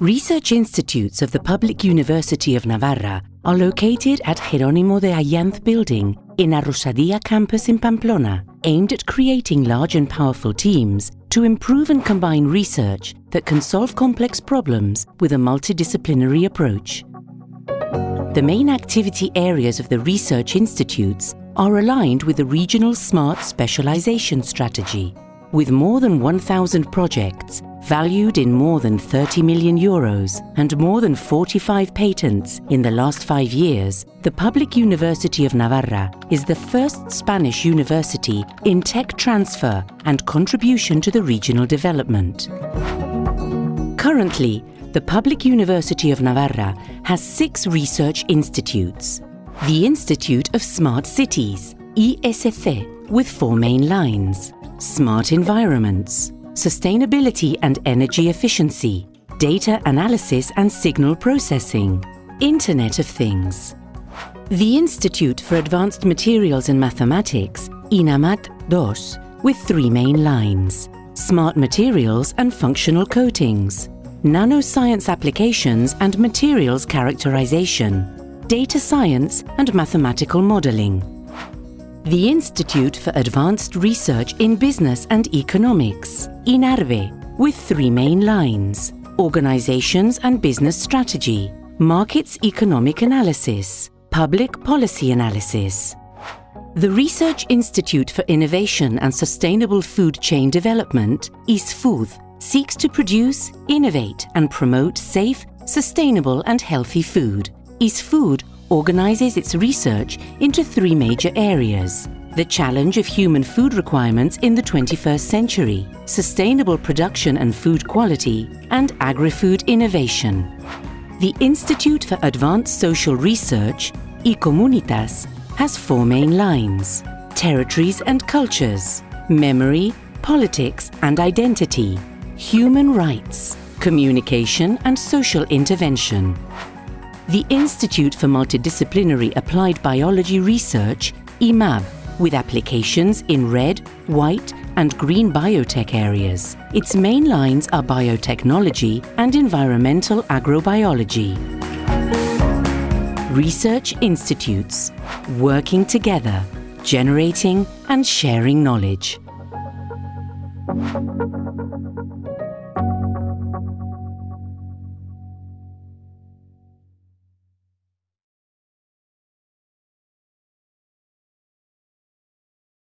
Research institutes of the Public University of Navarra are located at Jerónimo de Ayanz Building in Arrosadía campus in Pamplona, aimed at creating large and powerful teams to improve and combine research that can solve complex problems with a multidisciplinary approach. The main activity areas of the research institutes are aligned with the regional smart specialization strategy, with more than 1,000 projects valued in more than 30 million euros and more than 45 patents in the last five years, the Public University of Navarra is the first Spanish university in tech transfer and contribution to the regional development. Currently, the Public University of Navarra has six research institutes. The Institute of Smart Cities, ISC, with four main lines. Smart Environments, sustainability and energy efficiency, data analysis and signal processing, Internet of Things. The Institute for Advanced Materials and Mathematics, INAMAT DOS, with three main lines, smart materials and functional coatings, nanoscience applications and materials characterization, data science and mathematical modeling, the Institute for Advanced Research in Business and Economics, INARBE, with three main lines Organizations and Business Strategy, Markets Economic Analysis, Public Policy Analysis. The Research Institute for Innovation and Sustainable Food Chain Development, IS-FOOD, seeks to produce, innovate, and promote safe, sustainable, and healthy food. IS-FOOD organizes its research into three major areas. The challenge of human food requirements in the 21st century, sustainable production and food quality, and agri-food innovation. The Institute for Advanced Social Research, I-COMMUNITAS, has four main lines, territories and cultures, memory, politics and identity, human rights, communication and social intervention the Institute for Multidisciplinary Applied Biology Research, IMAB, with applications in red, white and green biotech areas. Its main lines are biotechnology and environmental agrobiology. Research institutes, working together, generating and sharing knowledge.